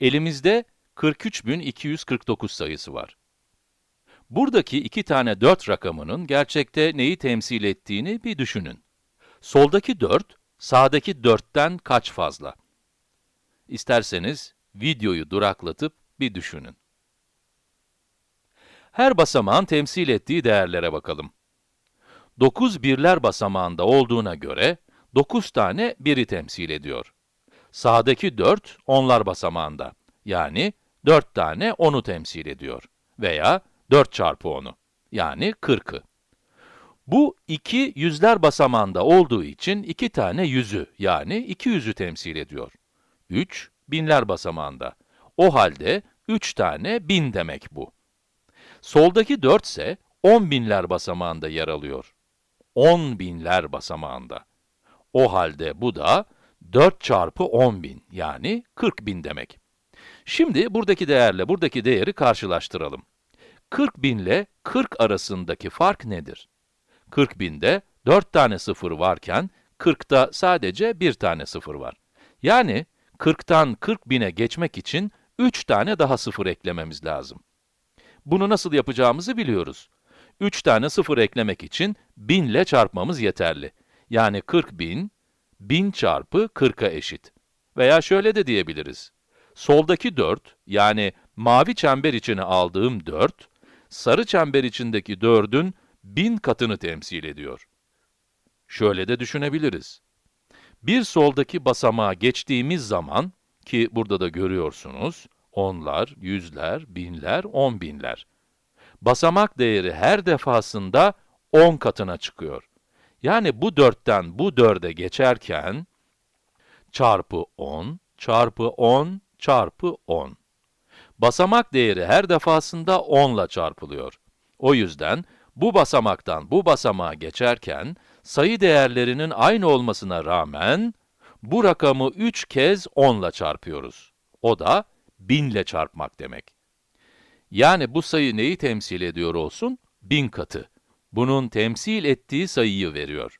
Elimizde 43.249 sayısı var. Buradaki iki tane 4 rakamının gerçekte neyi temsil ettiğini bir düşünün. Soldaki 4, sağdaki 4'ten kaç fazla? İsterseniz videoyu duraklatıp bir düşünün. Her basamağın temsil ettiği değerlere bakalım. 9 birler basamağında olduğuna göre 9 tane biri temsil ediyor. Sağdaki 4 onlar basamağında. Yani 4 tane 10'u temsil ediyor. Veya 4 çarpı 10'u. Yani 40'ı. Bu 2 yüzler basamağında olduğu için 2 tane yüzü yani 200'ü temsil ediyor. 3 binler basamağında. O halde 3 tane bin demek bu. Soldaki 4 ise 10 binler basamağında yer alıyor. 10 binler basamağında. O halde bu da 4 çarpı 10 bin yani 40 bin demek. Şimdi buradaki değerle buradaki değeri karşılaştıralım. 40 bin ile 40 arasındaki fark nedir? 40 binde 4 tane sıfır varken 40'ta sadece 1 tane sıfır var. Yani 40'tan 40 bine geçmek için 3 tane daha sıfır eklememiz lazım. Bunu nasıl yapacağımızı biliyoruz. 3 tane sıfır eklemek için 1000 ile çarpmamız yeterli. Yani 40 bin, 1000 çarpı 40'a eşit. Veya şöyle de diyebiliriz. Soldaki 4, yani mavi çember içine aldığım 4, sarı çember içindeki 4'ün 1000 katını temsil ediyor. Şöyle de düşünebiliriz. Bir soldaki basamağa geçtiğimiz zaman, ki burada da görüyorsunuz, onlar, yüzler, binler, on binler. Basamak değeri her defasında 10 katına çıkıyor. Yani bu 4'ten bu 4'e geçerken, çarpı 10, çarpı 10, çarpı 10. Basamak değeri her defasında 10 ile çarpılıyor. O yüzden, bu basamaktan bu basamağa geçerken, sayı değerlerinin aynı olmasına rağmen, bu rakamı 3 kez 10 ile çarpıyoruz. O da 1000 ile çarpmak demek. Yani bu sayı neyi temsil ediyor olsun? 1000 katı. Bunun temsil ettiği sayıyı veriyor.